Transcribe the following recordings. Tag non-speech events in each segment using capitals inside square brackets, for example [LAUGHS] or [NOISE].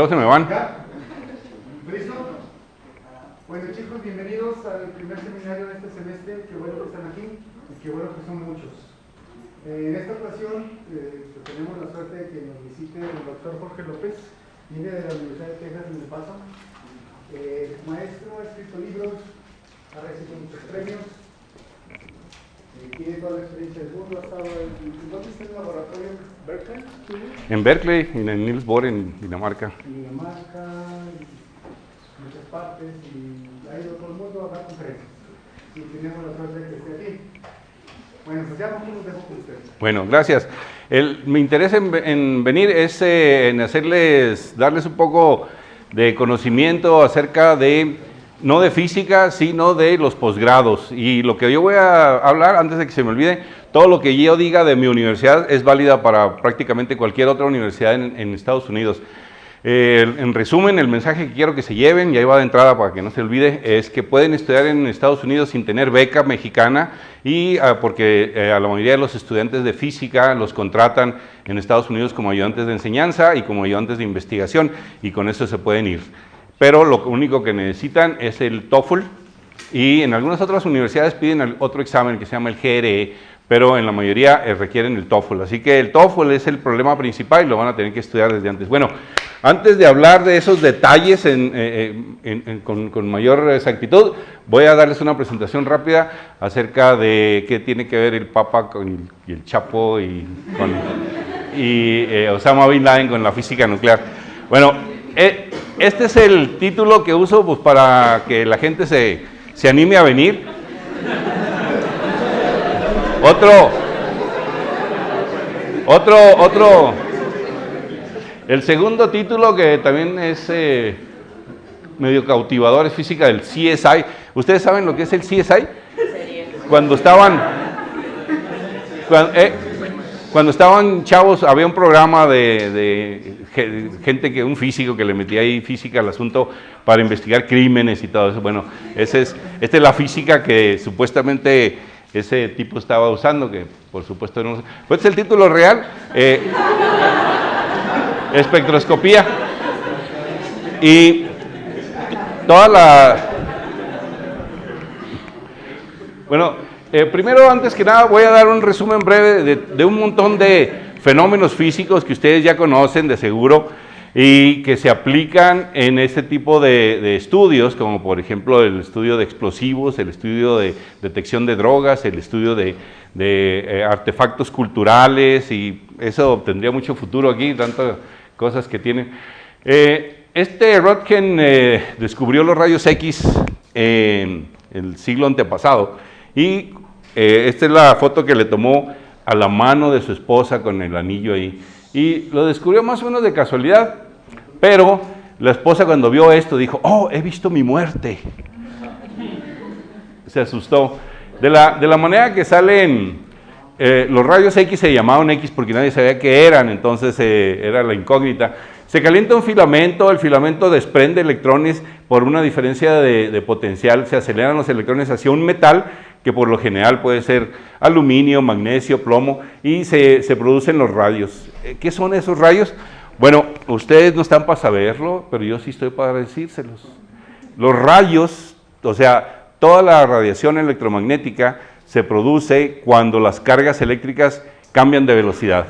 Luego se me van. ¿Listo? Bueno chicos, bienvenidos al primer seminario de este semestre. Qué bueno que están aquí y qué bueno que son muchos. Eh, en esta ocasión eh, tenemos la suerte de que nos visite el doctor Jorge López, viene de la Universidad de Texas en El Paso. Eh, maestro, ha escrito libros, ha recibido muchos premios, eh, tiene toda la experiencia del mundo, ha estado en, ¿dónde está el laboratorio? ¿Berkeley? ¿Sí? En Berkeley y en Niels Bohr en Dinamarca. en Dinamarca, en muchas partes, y ha ido todo el mundo a dar conferencias. Y tenemos la suerte de que esté aquí. Bueno, pues ya los dejo con ustedes. Bueno, gracias. El, mi interés en, en venir es eh, en hacerles, darles un poco de conocimiento acerca de, no de física, sino de los posgrados. Y lo que yo voy a hablar, antes de que se me olvide, todo lo que yo diga de mi universidad es válida para prácticamente cualquier otra universidad en, Estados Unidos. Eh, en resumen, el mensaje que quiero que se lleven, y ahí va de entrada para que no se olvide, es que pueden estudiar en Estados Unidos sin tener beca mexicana y ah, porque eh, a la mayoría de los estudiantes de física los contratan en Estados Unidos como ayudantes de enseñanza y como ayudantes de investigación y con eso se pueden ir. Pero lo único que necesitan es el TOEFL y en algunas otras universidades piden otro examen que se llama el GRE, pero en la mayoría eh, requieren el TOEFL. Así que el TOEFL es el problema principal y lo van a tener que estudiar desde antes. Bueno, antes de hablar de esos detalles eh, en, con, mayor exactitud, voy a darles una presentación rápida acerca de qué tiene que ver el Papa con el, y el Chapo y, eh, Osama Bin Laden con la física nuclear. Bueno, eh, este es el título que uso pues, para que la gente se, se anime a venir. Otro, otro, otro, el segundo título que también es eh, medio cautivador es física del CSI. ¿Ustedes saben lo que es el CSI? Cuando estaban, cuando, eh, cuando estaban chavos había un programa de, de, gente que un físico que le metía ahí física al asunto para investigar crímenes y todo eso. Bueno, ese es, esta es la física que supuestamente ese tipo estaba usando, que por supuesto no. Pues es el título real, eh, espectroscopía. Y toda la... Bueno, eh, primero, antes que nada, voy a dar un resumen breve de, un montón de fenómenos físicos que ustedes ya conocen de seguro y que se aplican en este tipo de, estudios, como por ejemplo el estudio de explosivos, el estudio de detección de drogas, el estudio de, eh, artefactos culturales y eso tendría mucho futuro aquí, tantas cosas que tienen. Eh, este Röntgen descubrió los rayos X en el siglo antepasado y esta es la foto que le tomó a la mano de su esposa con el anillo ahí y lo descubrió más o menos de casualidad, pero la esposa cuando vio esto dijo, oh, he visto mi muerte. Se asustó. De la, de la manera que salen, eh, los rayos X se llamaban X porque nadie sabía qué eran, entonces eh, era la incógnita. Se calienta un filamento, el filamento desprende electrones por una diferencia de potencial, se aceleran los electrones hacia un metal que por lo general puede ser aluminio, magnesio, plomo, y se, se, producen los rayos. ¿Qué son esos rayos? Bueno, ustedes no están para saberlo, pero yo sí estoy para decírselos. Los rayos, o sea, toda la radiación electromagnética se produce cuando las cargas eléctricas cambian de velocidad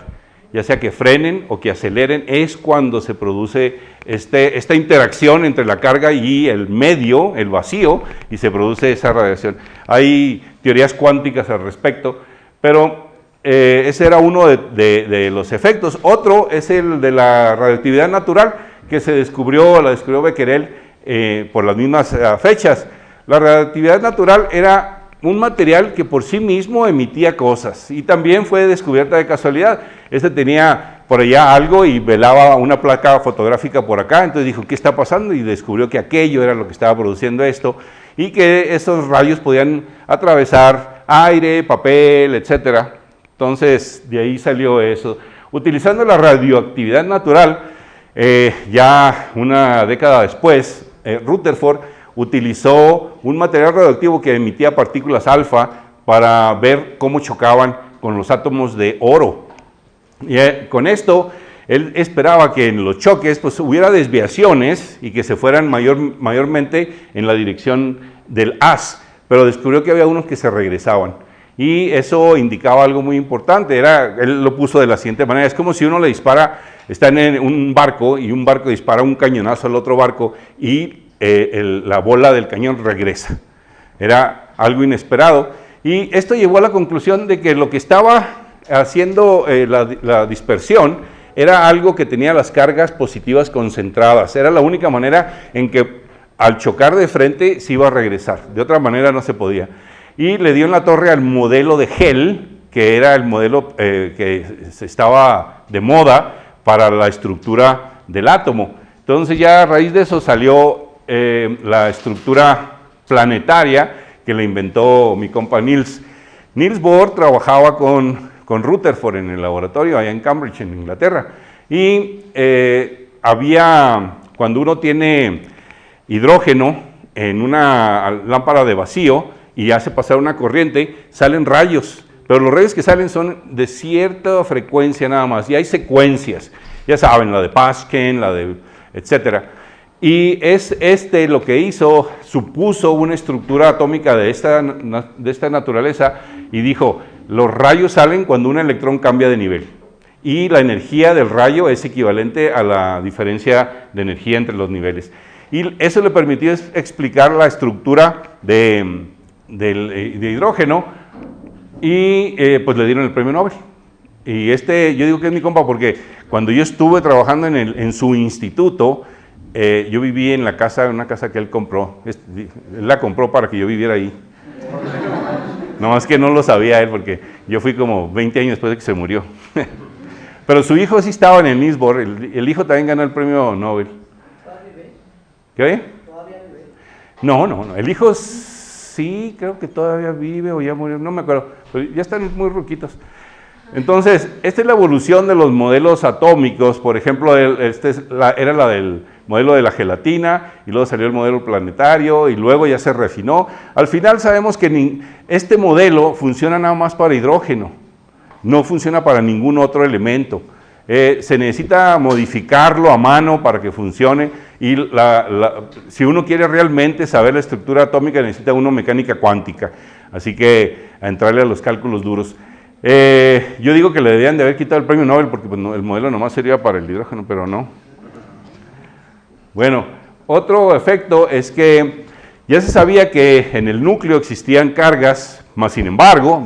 ya sea que frenen o que aceleren, es cuando se produce este, esta interacción entre la carga y el medio, el vacío, y se produce esa radiación. Hay teorías cuánticas al respecto, pero eh, ese era uno de, los efectos. Otro es el de la radioactividad natural, que se descubrió, la descubrió Becquerel eh, por las mismas uh, fechas. La radioactividad natural era un material que por sí mismo emitía cosas y también fue descubierta de casualidad. Este tenía por allá algo y velaba una placa fotográfica por acá, entonces dijo, ¿qué está pasando? Y descubrió que aquello era lo que estaba produciendo esto y que esos rayos podían atravesar aire, papel, etcétera. Entonces, de ahí salió eso. Utilizando la radioactividad natural, eh, ya una década después, eh, Rutherford utilizó un material radioactivo que emitía partículas alfa para ver cómo chocaban con los átomos de oro. Y eh, con esto él esperaba que en los choques pues, hubiera desviaciones y que se fueran mayor, mayormente en la dirección del haz, pero descubrió que había unos que se regresaban. Y eso indicaba algo muy importante, era, él lo puso de la siguiente manera, es como si uno le dispara, está en un barco y un barco dispara un cañonazo al otro barco y eh, la bola del cañón regresa. Era algo inesperado. Y esto llevó a la conclusión de que lo que estaba haciendo eh, la, dispersión era algo que tenía las cargas positivas concentradas. Era la única manera en que al chocar de frente se iba a regresar. De otra manera no se podía. Y le dio en la torre al modelo de gel, que era el modelo eh, que estaba de moda para la estructura del átomo. Entonces ya a raíz de eso salió eh, la estructura planetaria que le inventó mi compa Niels. Niels Bohr trabajaba con, con Rutherford en el laboratorio allá en Cambridge, en Inglaterra, y eh, había, cuando uno tiene hidrógeno en una lámpara de vacío y hace pasar una corriente, salen rayos, pero los rayos que salen son de cierta frecuencia nada más, y hay secuencias, ya saben, la de Paschen, la de etcétera. Y es este lo que hizo, supuso una estructura atómica de esta, de esta naturaleza y dijo, los rayos salen cuando un electrón cambia de nivel. Y la energía del rayo es equivalente a la diferencia de energía entre los niveles. Y eso le permitió explicar la estructura de, hidrógeno y eh, pues le dieron el premio Nobel. Y este, yo digo que es mi compa porque cuando yo estuve trabajando en, el, en su instituto, eh, yo viví en la casa, en una casa que él compró. Él la compró para que yo viviera ahí. No más que no lo sabía él, porque yo fui como 20 años después de que se murió. [LAUGHS] Pero su hijo sí estaba en el Nisbor, el, hijo también ganó el premio Nobel. ¿Qué? No, no, no. El hijo sí, creo que todavía vive o ya murió, no me acuerdo. Pero ya están muy ruquitos. Entonces, esta es la evolución de los modelos atómicos. Por ejemplo, este era la del modelo de la gelatina, y luego salió el modelo planetario, y luego ya se refinó. Al final sabemos que este modelo funciona nada más para hidrógeno, no funciona para ningún otro elemento. Eh, se necesita modificarlo a mano para que funcione, y si uno quiere realmente saber la estructura atómica, necesita uno mecánica cuántica. Así que a entrarle a los cálculos duros. Eh, yo digo que le debían de haber quitado el premio Nobel porque pues, el modelo nomás sería para el hidrógeno, pero no. Bueno, otro efecto es que ya se sabía que en el núcleo existían cargas, más sin embargo,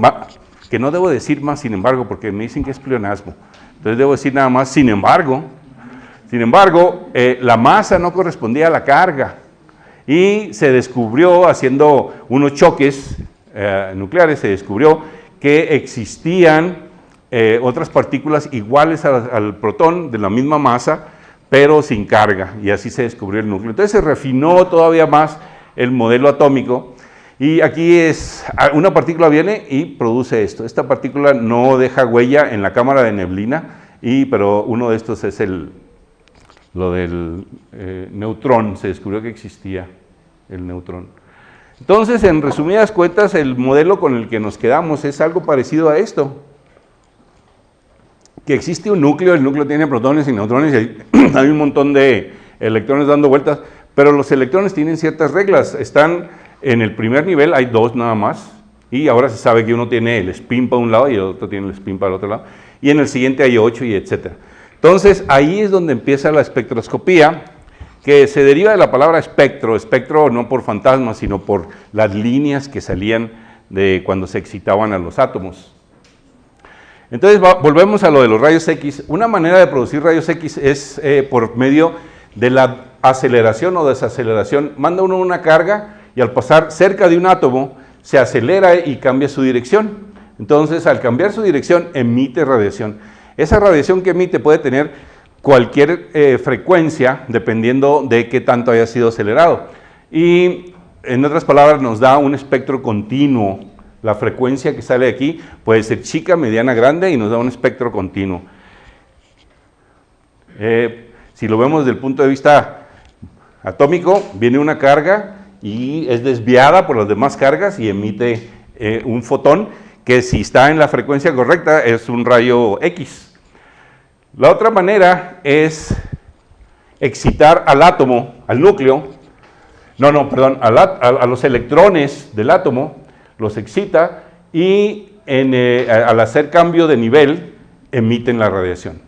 que no debo decir más sin embargo porque me dicen que es pleonasmo, entonces debo decir nada más sin embargo, sin embargo, eh, la masa no correspondía a la carga y se descubrió haciendo unos choques eh, nucleares, se descubrió que existían eh, otras partículas iguales al protón de la misma masa pero sin carga, y así se descubrió el núcleo. Entonces se refinó todavía más el modelo atómico, y aquí es, ah, una partícula viene y produce esto. Esta partícula no deja huella en la cámara de neblina, y, pero uno de estos es el, lo del eh, neutrón, se descubrió que existía el neutrón. Entonces, en resumidas cuentas, el modelo con el que nos quedamos es algo parecido a esto que existe un núcleo, el núcleo tiene protones y neutrones y [CLEARS THROAT] hay, un montón de electrones dando vueltas, pero los electrones tienen ciertas reglas, están en el primer nivel, hay dos nada más, y ahora se sabe que uno tiene el spin para un lado y el otro tiene el spin para el otro lado, y en el siguiente hay ocho y etcétera. Entonces ahí es donde empieza la espectroscopía, que se deriva de la palabra espectro, espectro no por fantasmas, sino por las líneas que salían de cuando se excitaban a los átomos. Entonces volvemos a lo de los rayos X. Una manera de producir rayos X es eh, por medio de la aceleración o desaceleración. Manda uno una carga y al pasar cerca de un átomo se acelera y cambia su dirección. Entonces al cambiar su dirección emite radiación. Esa radiación que emite puede tener cualquier eh, frecuencia dependiendo de qué tanto haya sido acelerado. Y en otras palabras nos da un espectro continuo la frecuencia que sale aquí puede ser chica, mediana, grande y nos da un espectro continuo. Eh, si lo vemos desde el punto de vista atómico, viene una carga y es desviada por las demás cargas y emite eh, un fotón que si está en la frecuencia correcta es un rayo X. La otra manera es excitar al átomo, al núcleo, no, no, perdón, a, los electrones del átomo, los excita y eh, al hacer cambio de nivel emiten la radiación.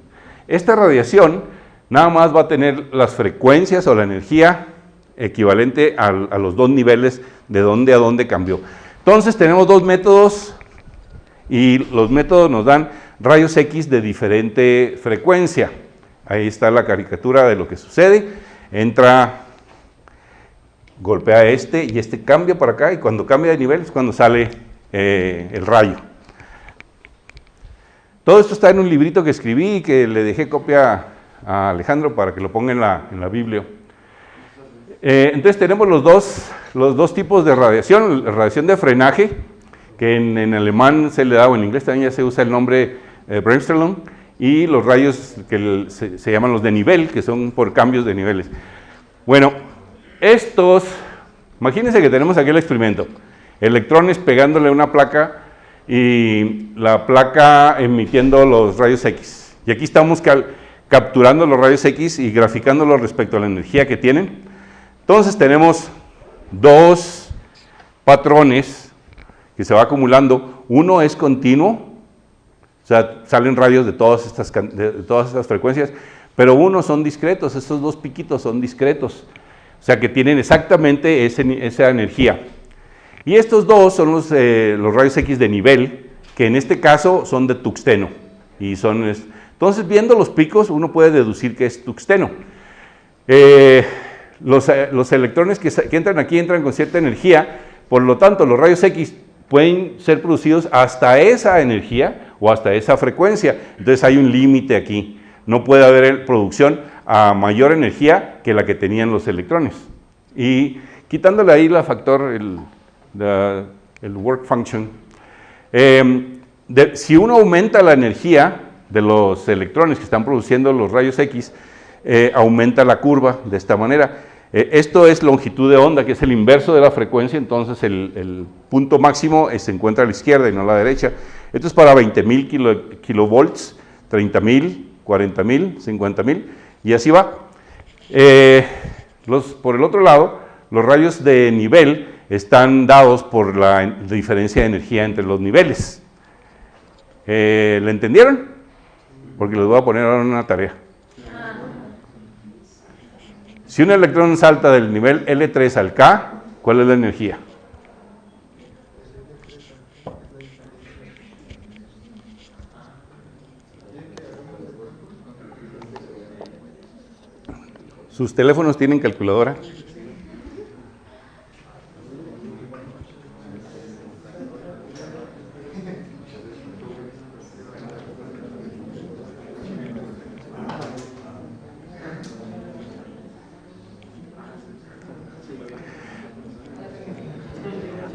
Esta radiación nada más va a tener las frecuencias o la energía equivalente a, los dos niveles de dónde a dónde cambió. Entonces tenemos dos métodos y los métodos nos dan rayos X de diferente frecuencia. Ahí está la caricatura de lo que sucede. Entra, golpea este y este cambia para acá y cuando cambia de nivel es cuando sale eh, el rayo. Todo esto está en un librito que escribí y que le dejé copia a Alejandro para que lo ponga en la, en la Biblia. Eh, entonces tenemos los dos, los dos tipos de radiación, radiación de frenaje, que en, alemán se le da, o en inglés también ya se usa el nombre eh, Bremsstrahlung, y los rayos que se, se, llaman los de nivel, que son por cambios de niveles. Bueno, estos, imagínense que tenemos aquí el experimento, electrones pegándole una placa y la placa emitiendo los rayos X. Y aquí estamos capturando los rayos X y graficándolos respecto a la energía que tienen. Entonces tenemos dos patrones que se va acumulando. Uno es continuo, o sea, salen rayos de todas estas, de todas estas frecuencias, pero uno son discretos, estos dos piquitos son discretos, o sea que tienen exactamente esa energía. Y estos dos son los, eh, los, rayos X de nivel, que en este caso son de tuxteno. Y son, entonces, viendo los picos, uno puede deducir que es tuxteno. Eh, eh, los, electrones que, entran aquí entran con cierta energía, por lo tanto los rayos X pueden ser producidos hasta esa energía o hasta esa frecuencia. Entonces hay un límite aquí. No puede haber producción a mayor energía que la que tenían los electrones. Y quitándole ahí la factor, el, work function, em, si uno aumenta la energía de los electrones que están produciendo los rayos X, eh, aumenta la curva de esta manera. Eh, esto es longitud de onda, que es el inverso de la frecuencia, entonces el, punto máximo se encuentra a la izquierda y no a la derecha. Esto es para 20.000 kilo, kilovolts, 30.000, 40.000, 50.000, y así va. Eh, por el otro lado, los rayos de nivel están dados por la diferencia de energía entre los niveles. ¿Le entendieron? Porque les voy a poner ahora una tarea. Si un electrón salta del nivel L3 al K, ¿cuál es la energía? ¿Sus teléfonos tienen calculadora?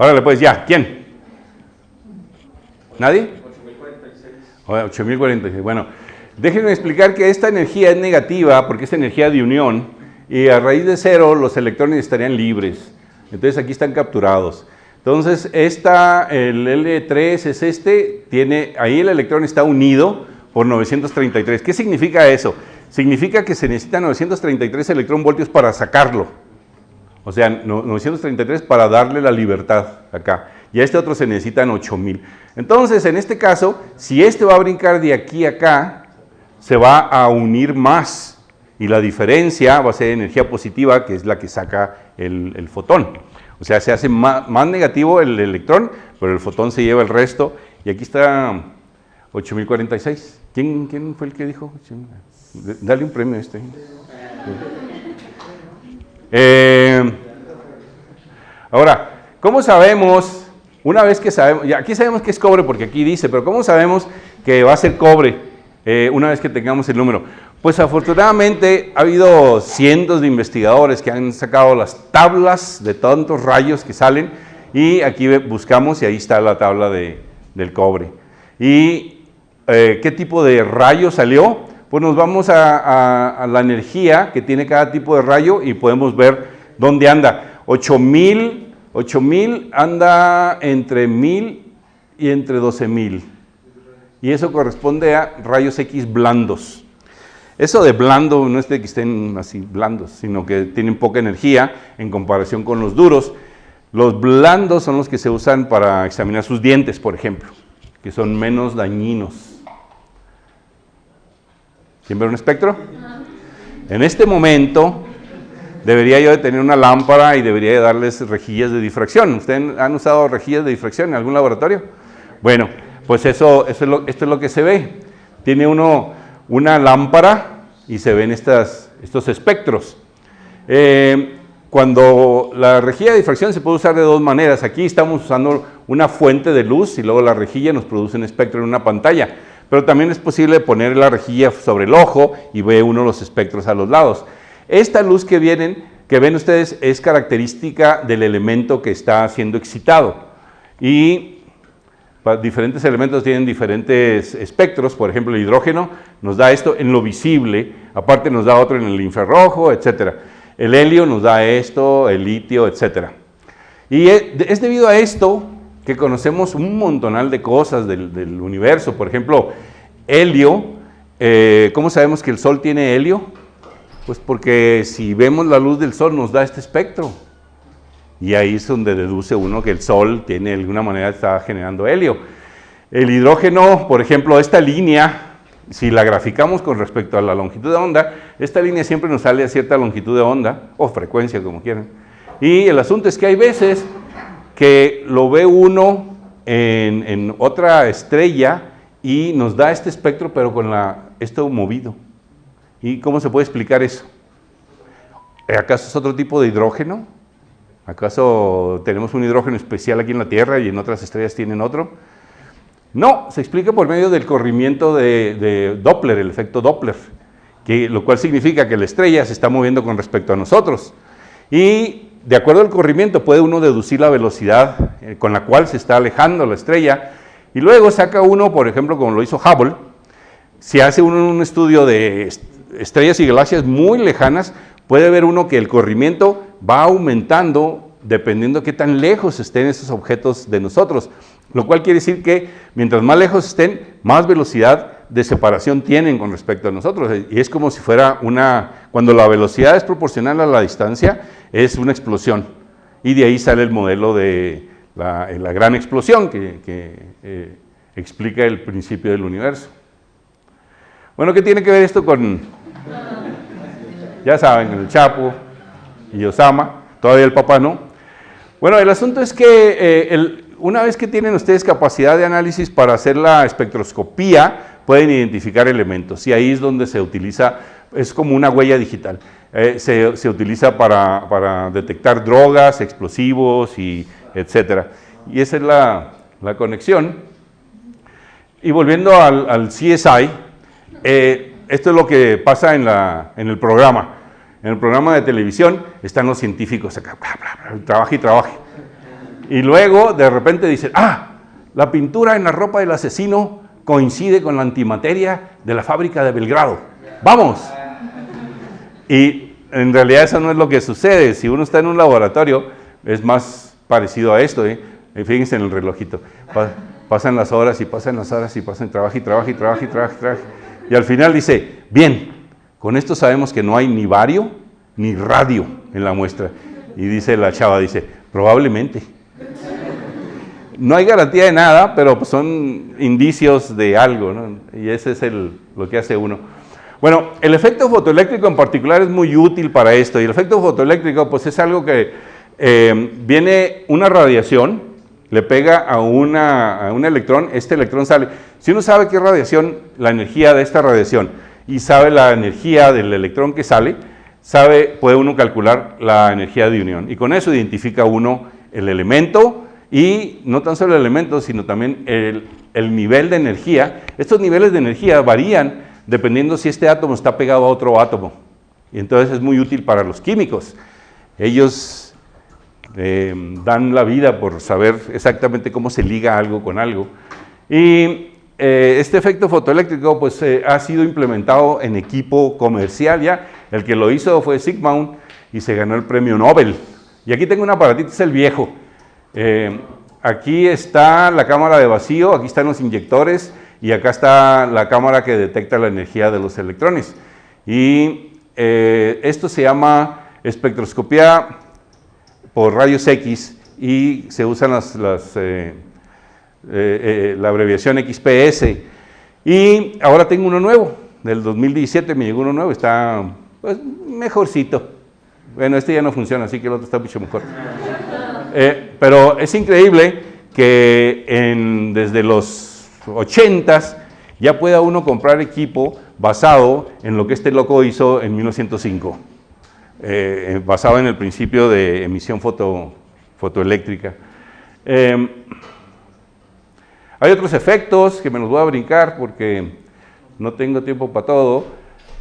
Órale, pues ya, ¿quién? ¿Nadie? 8046. Bueno, déjenme explicar que esta energía es negativa porque es energía de unión y a raíz de cero los electrones estarían libres. Entonces aquí están capturados. Entonces, esta, el L3 es este, tiene, ahí el electrón está unido por 933. ¿Qué significa eso? Significa que se necesitan 933 electronvoltios para sacarlo. O sea, 933 para darle la libertad acá. Y a este otro se necesitan 8000. Entonces, en este caso, si este va a brincar de aquí a acá, se va a unir más. Y la diferencia va a ser energía positiva, que es la que saca el, fotón. O sea, se hace más, negativo el electrón, pero el fotón se lleva el resto. Y aquí está 8046. ¿Quién, quién fue el que dijo? Dale un premio a este. Eh, ahora, ¿cómo sabemos, una vez que sabemos, ya aquí sabemos que es cobre porque aquí dice, pero ¿cómo sabemos que va a ser cobre eh, una vez que tengamos el número? Pues afortunadamente ha habido cientos de investigadores que han sacado las tablas de tantos rayos que salen y aquí buscamos y ahí está la tabla de, del cobre. ¿Y eh, qué tipo de rayo salió? Pues nos vamos a, la energía que tiene cada tipo de rayo y podemos ver dónde anda. 8000, 8000 anda entre 1000 y entre 12000. Y eso corresponde a rayos X blandos. Eso de blando no es de que estén así blandos, sino que tienen poca energía en comparación con los duros. Los blandos son los que se usan para examinar sus dientes, por ejemplo, que son menos dañinos. ¿Quién ve un espectro? En este momento debería yo tener una lámpara y debería de darles rejillas de difracción. ¿Ustedes han usado rejillas de difracción en algún laboratorio? Bueno, pues eso, es lo, esto es lo que se ve. Tiene uno una lámpara y se ven estos espectros. Eh, cuando la rejilla de difracción se puede usar de dos maneras. Aquí estamos usando una fuente de luz y luego la rejilla nos produce un espectro en una pantalla. Pero también es posible poner la rejilla sobre el ojo y ve uno los espectros a los lados. Esta luz que, vienen, que ven ustedes es característica del elemento que está siendo excitado. Y diferentes elementos tienen diferentes espectros, por ejemplo el hidrógeno nos da esto en lo visible, aparte nos da otro en el infrarrojo, etc. El helio nos da esto, el litio, etc. Y es debido a esto que conocemos un montonal de cosas del, universo. Por ejemplo, helio. Eh, ¿Cómo sabemos que el Sol tiene helio? Pues porque si vemos la luz del Sol nos da este espectro. Y ahí es donde deduce uno que el Sol tiene de alguna manera está generando helio. El hidrógeno, por ejemplo, esta línea, si la graficamos con respecto a la longitud de onda, esta línea siempre nos sale a cierta longitud de onda, o frecuencia, como quieran. Y el asunto es que hay veces que lo ve uno en, otra estrella y nos da este espectro, pero con la, esto movido. ¿Y cómo se puede explicar eso? ¿Acaso es otro tipo de hidrógeno? ¿Acaso tenemos un hidrógeno especial aquí en la Tierra y en otras estrellas tienen otro? No, se explica por medio del corrimiento de, de Doppler, el efecto Doppler, que, lo cual significa que la estrella se está moviendo con respecto a nosotros. Y de acuerdo al corrimiento puede uno deducir la velocidad eh, con la cual se está alejando la estrella. Y luego saca uno, por ejemplo, como lo hizo Hubble, si hace uno un estudio de estrellas y galaxias muy lejanas, puede ver uno que el corrimiento va aumentando dependiendo qué tan lejos estén esos objetos de nosotros, lo cual quiere decir que mientras más lejos estén, más velocidad de separación tienen con respecto a nosotros. Y es como si fuera una, cuando la velocidad es proporcional a la distancia, es una explosión. Y de ahí sale el modelo de la, gran explosión que, eh, explica el principio del universo. Bueno, ¿qué tiene que ver esto con, ya saben, el Chapo y Osama, todavía el papá no? Bueno, el asunto es que eh, una vez que tienen ustedes capacidad de análisis para hacer la espectroscopía, pueden identificar elementos y ahí es donde se utiliza, es como una huella digital. Eh, se, utiliza para, detectar drogas, explosivos y etcétera. Y esa es la, conexión. Y volviendo al, CSI, eh, esto es lo que pasa en, la, en el programa. En el programa de televisión están los científicos acá, trabaja y trabaja. Y luego de repente dicen, ah, la pintura en la ropa del asesino coincide con la antimateria de la fábrica de Belgrado. ¡Vamos! Y en realidad eso no es lo que sucede. Si uno está en un laboratorio, es más parecido a esto. ¿eh? Fíjense en el relojito. pasan las horas y pasan las horas y pasan trabajo y trabajo y trabajo y trabajo y trabajo. Y al final dice, bien, con esto sabemos que no hay ni bario ni radio en la muestra. Y dice la chava, dice, probablemente. No hay garantía de nada, pero son indicios de algo, y ese es el, lo que hace uno. Bueno, el efecto fotoeléctrico en particular es muy útil para esto, y el efecto fotoeléctrico pues es algo que eh, viene una radiación, le pega a, una, a un electrón, este electrón sale. Si uno sabe qué radiación, la energía de esta radiación, y sabe la energía del electrón que sale, sabe, puede uno calcular la energía de unión, y con eso identifica uno el elemento, y no tan solo el elemento, sino también el, nivel de energía. Estos niveles de energía varían dependiendo si este átomo está pegado a otro átomo. Y entonces es muy útil para los químicos. Ellos eh, dan la vida por saber exactamente cómo se liga algo con algo. Y eh, este efecto fotoeléctrico pues, eh, ha sido implementado en equipo comercial ya. El que lo hizo fue Sigmund y se ganó el premio Nobel. Y aquí tengo un aparatito, es el viejo. Eh, aquí está la cámara de vacío, aquí están los inyectores y acá está la cámara que detecta la energía de los electrones. Y eh, esto se llama espectroscopía por rayos X y se usan las, eh, eh, la abreviación XPS. Y ahora tengo uno nuevo, del 2017 me llegó uno nuevo, está pues, mejorcito. Bueno, este ya no funciona, así que el otro está mucho mejor. Pero es increíble que desde los 80s ya pueda uno comprar equipo basado en lo que este loco hizo en 1905, eh, basado en el principio de emisión foto, fotoeléctrica. Em, hay otros efectos que me los voy a brincar porque no tengo tiempo para todo,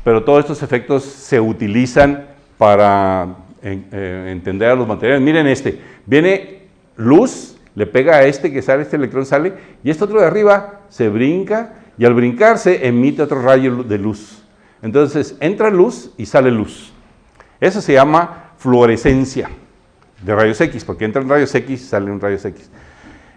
pero todos estos efectos se utilizan para eh, entender a los materiales. Miren este, viene luz, le pega a este que sale, este electrón sale, y este otro de arriba se brinca y al brincarse emite otro rayo de luz. Entonces entra luz y sale luz. Eso se llama fluorescencia de rayos X, porque entran rayos X y salen rayos X.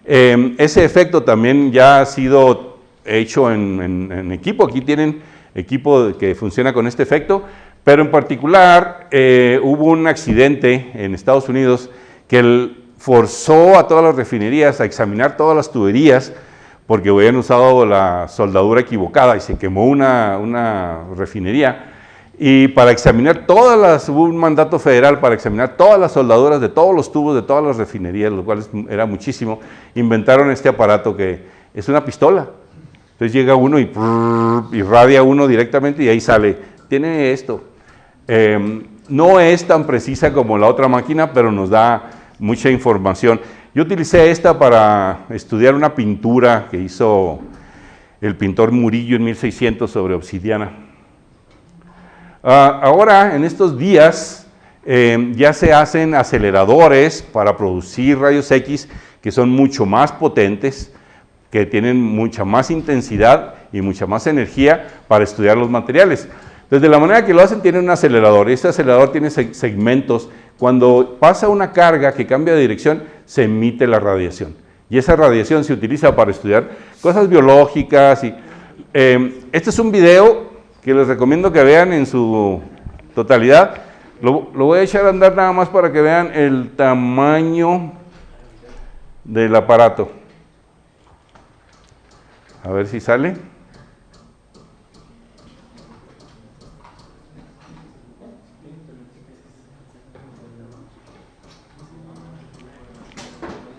Em, ese efecto también ya ha sido hecho en, equipo. Aquí tienen equipo que funciona con este efecto, pero en particular eh, hubo un accidente en Estados Unidos que forzó a todas las refinerías a examinar todas las tuberías porque habían usado la soldadura equivocada y se quemó una, una refinería. Y para examinar todas las, hubo un mandato federal para examinar todas las soldaduras de todos los tubos de todas las refinerías, lo cual era muchísimo, inventaron este aparato que es una pistola. Entonces llega uno y irradia uno directamente y ahí sale, tiene esto. Em, no es tan precisa como la otra máquina, pero nos da mucha información. Yo utilicé esta para estudiar una pintura que hizo el pintor Murillo en 1600 sobre obsidiana. Ah, ahora, en estos días, eh, ya se hacen aceleradores para producir rayos X que son mucho más potentes, que tienen mucha más intensidad y mucha más energía para estudiar los materiales. Desde la manera que lo hacen, tienen un acelerador. Este acelerador tiene segmentos. Cuando pasa una carga que cambia de dirección, se emite la radiación. Y esa radiación se utiliza para estudiar cosas biológicas. Y, eh, este es un video que les recomiendo que vean en su totalidad. Lo, lo, voy a echar a andar nada más para que vean el tamaño del aparato. A ver si sale.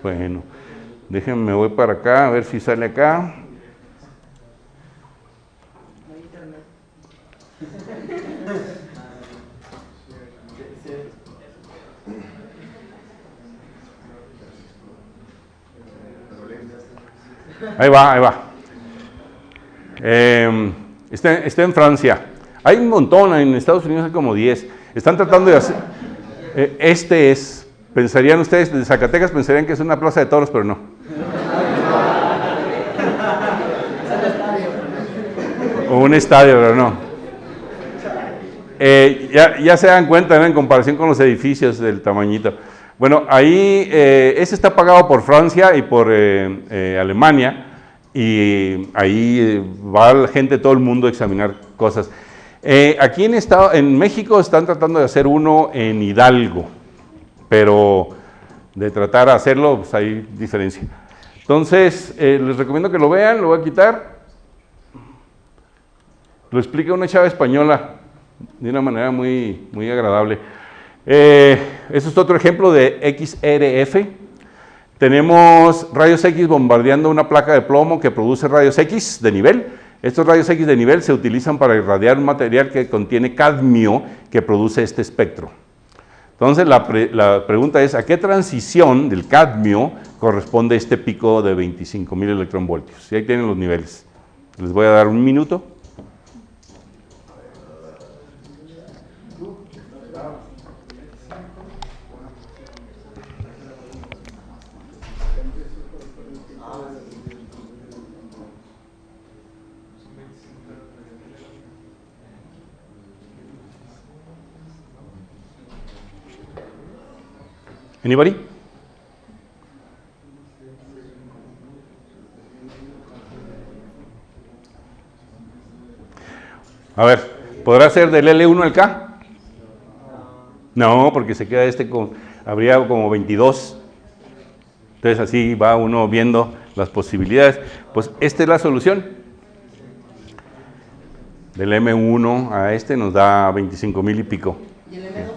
Bueno, déjenme, voy para acá, a ver si sale acá. Ahí va, ahí va. Eh, está, en Francia. Hay un montón, en Estados Unidos hay como 10. Están tratando de hacer... Eh, este es Pensarían ustedes, de Zacatecas pensarían que es una plaza de toros, pero no. O un estadio, pero no. Eh, ya, se dan cuenta en comparación con los edificios del tamañito. Bueno, ahí, eh, ese está pagado por Francia y por eh, Alemania, y ahí va la gente, todo el mundo a examinar cosas. aquí en, estado, en México están tratando de hacer uno en Hidalgo, pero de tratar de hacerlo, pues hay diferencia. Entonces, eh, les recomiendo que lo vean, lo voy a quitar. Lo explica una chava española de una manera muy, muy agradable. Eh, este es otro ejemplo de XRF. Tenemos rayos X bombardeando una placa de plomo que produce rayos X de nivel. Estos rayos X de nivel se utilizan para irradiar un material que contiene cadmio que produce este espectro. Entonces la, pregunta es, ¿a qué transición del cadmio corresponde este pico de 25.000 electronvoltios? Y ahí tienen los niveles. Les voy a dar un minuto. Anybody? A ver, ¿Podrá ser del L1 al K? No, porque se queda este con, habría como 22. Entonces así va uno viendo las posibilidades. Pues esta es la solución. Del M1 a este nos da 25 mil y pico. ¿Y el M2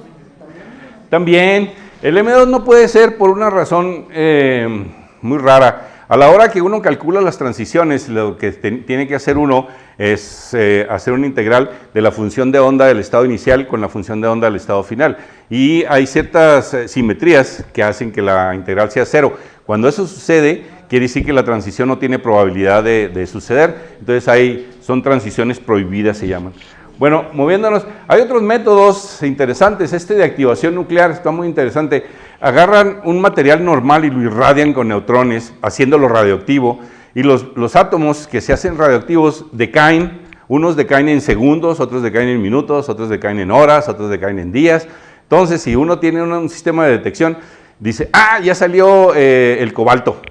también? El M2 no puede ser por una razón eh, muy rara. A la hora que uno calcula las transiciones, lo que tiene que hacer uno es eh, hacer una integral de la función de onda del estado inicial con la función de onda del estado final. Y hay ciertas eh, simetrías que hacen que la integral sea cero. Cuando eso sucede, quiere decir que la transición no tiene probabilidad de, de suceder. Entonces hay, son transiciones prohibidas, se llaman. Bueno, moviéndonos, hay otros métodos interesantes. Este de activación nuclear está muy interesante agarran un material normal y lo irradian con neutrones, haciéndolo radioactivo, y los, los átomos que se hacen radioactivos decaen, unos decaen en segundos, otros decaen en minutos, otros decaen en horas, otros decaen en días. Entonces, si uno tiene un, sistema de detección, dice, ah, ya salió eh, el cobalto,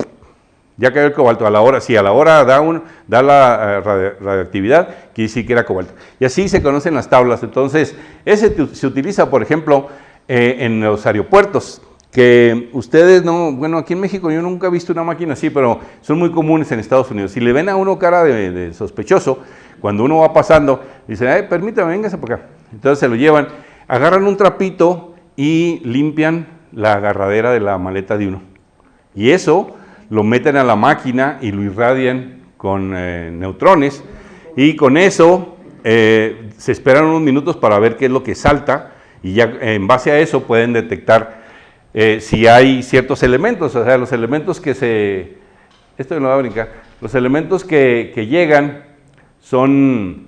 ya cayó el cobalto, a la hora, si a la hora da, un, da la eh, radioactividad, quiere decir que era cobalto. Y así se conocen las tablas. Entonces, ese se utiliza, por ejemplo, eh, en los aeropuertos que ustedes no, bueno, aquí en México yo nunca he visto una máquina así, pero son muy comunes en Estados Unidos. Si le ven a uno cara de, sospechoso, cuando uno va pasando, dicen, ay, permítame, véngase por acá. Entonces se lo llevan, agarran un trapito y limpian la agarradera de la maleta de uno. Y eso lo meten a la máquina y lo irradian con eh, neutrones. Y con eso eh, se esperan unos minutos para ver qué es lo que salta. Y ya en base a eso pueden detectar eh, si hay ciertos elementos, o sea, los elementos que se, esto no va a brincar, los elementos que, llegan son,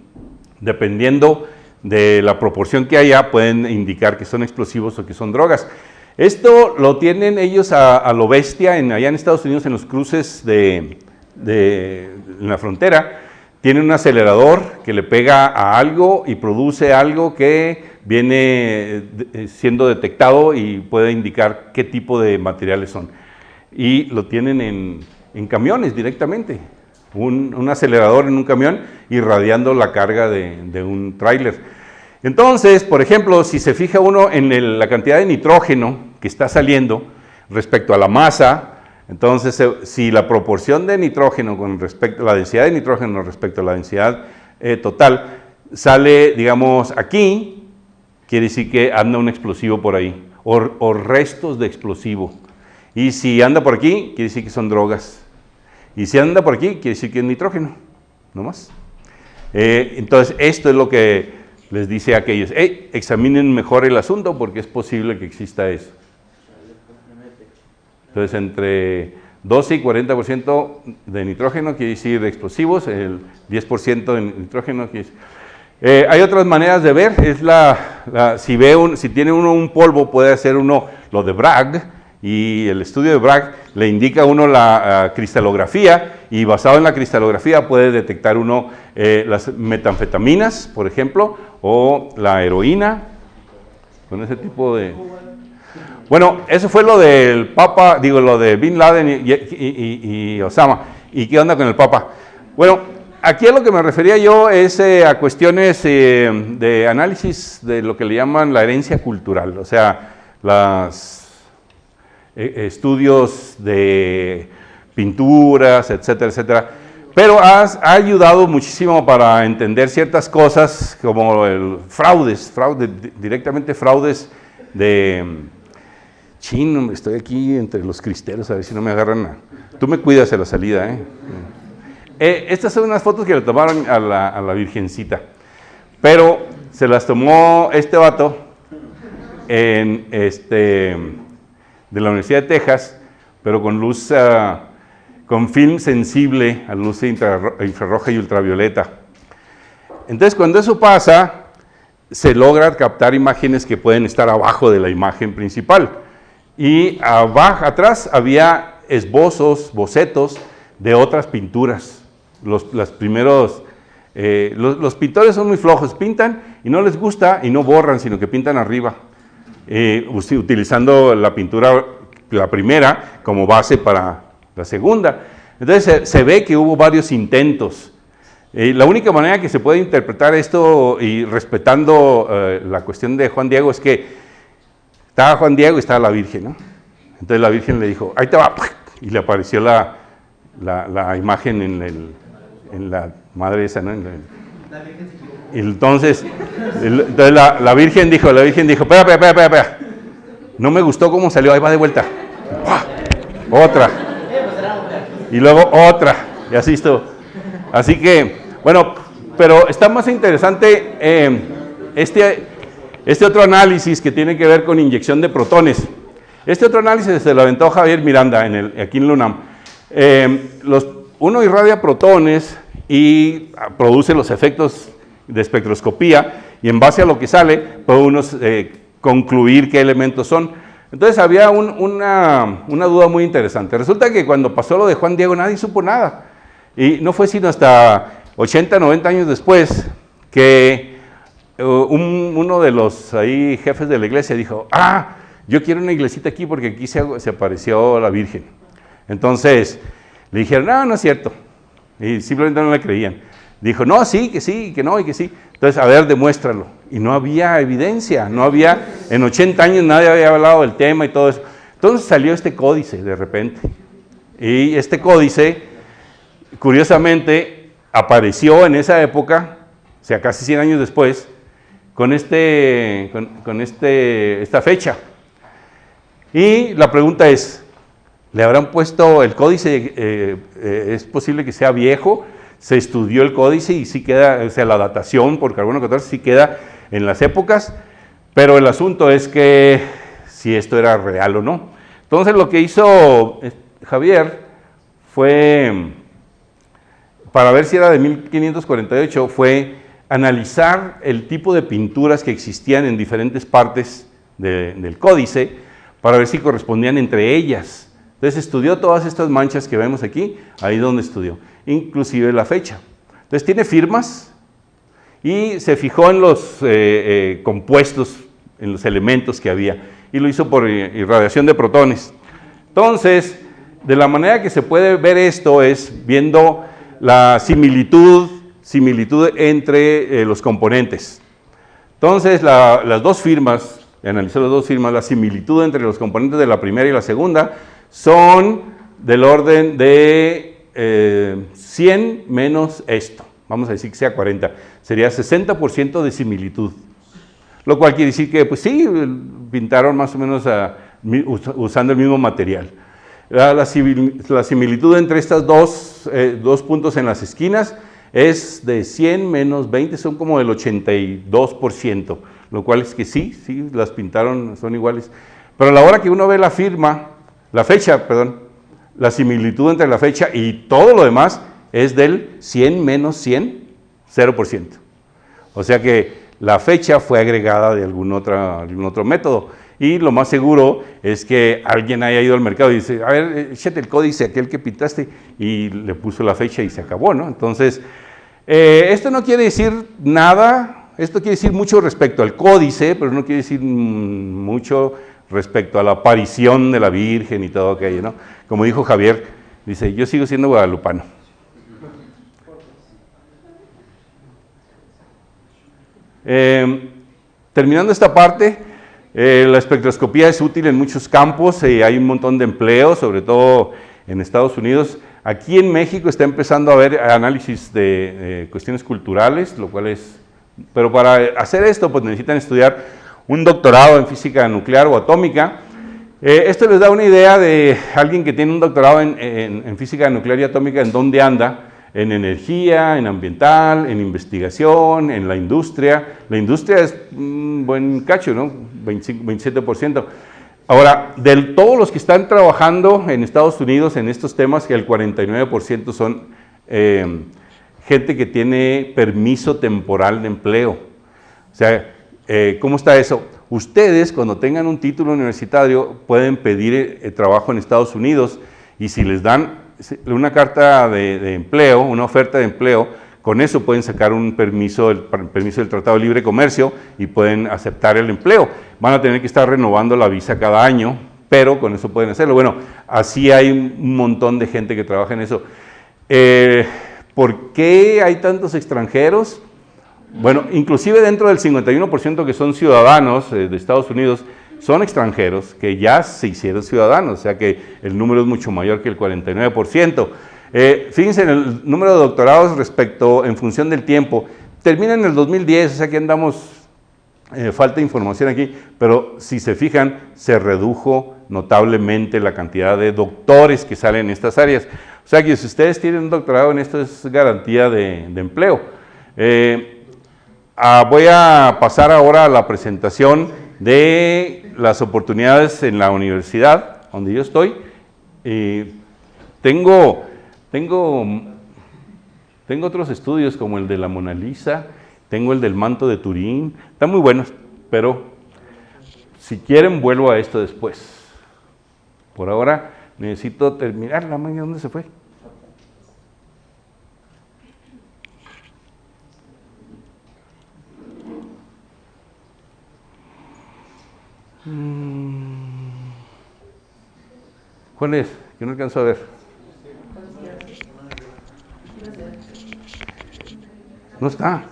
dependiendo de la proporción que haya, pueden indicar que son explosivos o que son drogas. Esto lo tienen ellos a, lo bestia allá en Estados Unidos en los cruces de, la frontera. Tienen un acelerador que le pega a algo y produce algo que viene eh, siendo detectado y puede indicar qué tipo de materiales son. Y lo tienen en, camiones directamente, un, acelerador en un camión irradiando la carga de, un tráiler. Entonces, por ejemplo, si se fija uno en la cantidad de nitrógeno que está saliendo respecto a la masa, entonces si la proporción de nitrógeno con respecto a la densidad de nitrógeno respecto a la densidad eh, total sale, digamos, aquí, quiere decir que anda un explosivo por ahí, o, restos de explosivo. Y si anda por aquí, quiere decir que son drogas. Y si anda por aquí, quiere decir que es nitrógeno, no más. Eh, entonces, esto es lo que les dice a aquellos, hey, examinen mejor el asunto porque es posible que exista eso. Entonces, entre 12 y 40% de nitrógeno quiere decir explosivos, el 10% de nitrógeno quiere decir... Eh, hay otras maneras de ver, es la, si, ve un, si tiene uno un polvo puede hacer uno lo de Bragg y el estudio de Bragg le indica a uno la cristalografía y basado en la cristalografía puede detectar uno eh, las metanfetaminas, por ejemplo, o la heroína, con ese tipo de... Bueno, eso fue lo del Papa, digo, lo de Bin Laden y Osama. ¿Y qué onda con el Papa? Bueno, aquí a lo que me refería yo es eh, a cuestiones eh, de análisis de lo que le llaman la herencia cultural, o sea, los eh, estudios de pinturas, etcétera, etcétera. Pero ha ayudado muchísimo para entender ciertas cosas como el fraudes, fraude, directamente fraudes de... Chino, estoy aquí entre los cristeros, a ver si no me agarran. A, tú me cuidas de la salida, ¿eh? Eh, estas son unas fotos que le tomaron a la, Virgencita, pero se las tomó este vato en este, de la Universidad de Texas, pero con luz, ah, con film sensible a luz infrarroja y ultravioleta. Entonces, cuando eso pasa, se logra captar imágenes que pueden estar abajo de la imagen principal. Y abajo, atrás había esbozos, bocetos de otras pinturas los, primeros, eh, los, pintores son muy flojos, pintan y no les gusta y no borran, sino que pintan arriba, eh, utilizando la pintura, la primera, como base para la segunda. Entonces se, ve que hubo varios intentos Eh, la única manera que se puede interpretar esto y respetando eh, la cuestión de Juan Diego es que estaba Juan Diego y estaba la Virgen, ¿no? Entonces la Virgen le dijo, ahí te va, [LAUGHS] y le apareció la, la, imagen en, el, en, la madre esa, ¿no? y entonces, entonces la, la, Virgen dijo, la Virgen dijo, espera, espera, espera, espera, no me gustó cómo salió, ahí va de vuelta. Otra. Y luego otra. Y así estuvo. Así que, bueno, pero está más interesante eh, este, este otro análisis que tiene que ver con inyección de protones. Este otro análisis se lo aventó Javier Miranda en el, aquí en LUNAM. Eh, los, uno irradia protones y produce los efectos de espectroscopía y en base a lo que sale puede uno eh, concluir qué elementos son. Entonces había una, una, duda muy interesante. Resulta que cuando pasó lo de Juan Diego nadie supo nada. Y no fue sino hasta 80, 90 años después que uh, uno de los jefes de la iglesia dijo, ah, yo quiero una iglesita aquí porque aquí se, se apareció la Virgen. Entonces le dijeron, no, no es cierto. Y simplemente no le creían. Dijo, no, sí, que sí, que no, y que sí. Entonces, a ver, demuéstralo. Y no había evidencia, no había, en 80 años nadie había hablado del tema y todo eso. Entonces salió este códice de repente. Y este códice, curiosamente, apareció en esa época, o sea, casi 100 años después, con, este, con, este, esta fecha. Y la pregunta es, ¿le habrán puesto el códice, eh, eh, es posible que sea viejo? se estudió el códice y sí queda, o sea, la datación por carbono 14 sí queda en las épocas, pero el asunto es que si esto era real o no. Entonces lo que hizo eh, Javier fue, para ver si era de 1548, fue analizar el tipo de pinturas que existían en diferentes partes del códice para ver si correspondían entre ellas. Entonces estudió todas estas manchas que vemos aquí, ahí donde estudió inclusive la fecha. Entonces tiene firmas y se fijó en los eh, eh, compuestos, en los elementos que había y lo hizo por irradiación de protones. Entonces, de la manera que se puede ver esto es viendo la similitud, similitud entre eh, los componentes. Entonces, las dos firmas, analizó las dos firmas, la similitud entre los componentes de la primera y la segunda son del orden de 100 eh, menos esto, vamos a decir que sea 40, sería 60% de similitud. Lo cual quiere decir que, pues sí, pintaron más o menos usando el mismo material. La, similitud entre estos eh, dos puntos en las esquinas es de 100 menos 20, son como del 82%, lo cual es que sí, sí, las pintaron, son iguales. Pero a la hora que uno ve la firma, la fecha, perdón, la similitud entre la fecha y todo lo demás es del 100 menos 100, 0%. O sea que la fecha fue agregada de algún, algún otro método. Y lo más seguro es que alguien haya ido al mercado y dice, a ver, échate el códice, aquel que pintaste, y le puso la fecha y se acabó, ¿no? Entonces, eh, esto no quiere decir nada, esto quiere decir mucho respecto al códice, pero no quiere decir mm, mucho respecto a la aparición de la Virgen y todo aquello, ¿no? Como dijo Javier, dice, yo sigo siendo guadalupano. Eh, terminando esta parte, eh, la espectroscopía es útil en muchos campos, y hay un montón de empleos, sobre todo en Estados Unidos. Aquí en México está empezando a haber análisis de cuestiones culturales, lo cual es... Pero para hacer esto, pues necesitan estudiar un doctorado en física nuclear o atómica. Eh, esto les da una idea de alguien que tiene un doctorado en, física nuclear y atómica, en dónde anda, en energía, en ambiental, en investigación, en la industria. La industria es un buen cacho, ¿no? 27%. Ahora, de todos los que están trabajando en Estados Unidos en estos temas, el 49% son eh, gente que tiene permiso temporal de empleo. O sea, eh, ¿Cómo está eso? Ustedes, cuando tengan un título universitario, pueden pedir eh, trabajo en Estados Unidos y si les dan una carta de, empleo, una oferta de empleo, con eso pueden sacar un permiso, el permiso del Tratado de Libre Comercio y pueden aceptar el empleo. Van a tener que estar renovando la visa cada año, pero con eso pueden hacerlo. Bueno, así hay un montón de gente que trabaja en eso. Eh, ¿Por qué hay tantos extranjeros? Bueno, inclusive dentro del 51% que son ciudadanos eh, de Estados Unidos, son extranjeros que ya se hicieron ciudadanos, o sea que el número es mucho mayor que el 49%. Eh, fíjense en el número de doctorados respecto en función del tiempo. Termina en el 2010, o sea que andamos, eh, falta información aquí, pero si se fijan, se redujo notablemente la cantidad de doctores que salen en estas áreas. O sea que si ustedes tienen un doctorado en esto es garantía de, empleo. Eh, ah, voy a pasar ahora a la presentación de las oportunidades en la universidad donde yo estoy. tengo tengo, tengo otros estudios como el de la Mona Lisa, tengo el del manto de Turín, están muy buenos, pero si quieren vuelvo a esto después. Por ahora necesito terminar la mañana, ¿dónde se fue? ¿Cuál es? Que no alcanzo a ver. No está.